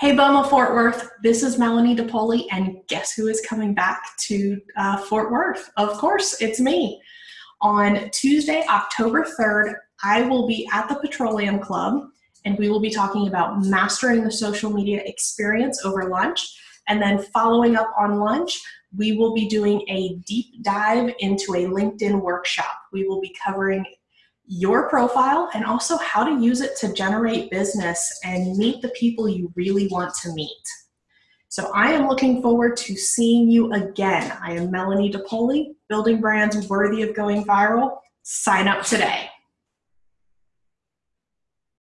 Hey Boma Fort Worth, this is Melanie DePoli, and guess who is coming back to uh, Fort Worth? Of course, it's me. On Tuesday, October 3rd, I will be at the Petroleum Club, and we will be talking about mastering the social media experience over lunch. And then following up on lunch, we will be doing a deep dive into a LinkedIn workshop. We will be covering your profile and also how to use it to generate business and meet the people you really want to meet. So I am looking forward to seeing you again. I am Melanie DePoli, building brands worthy of going viral. Sign up today.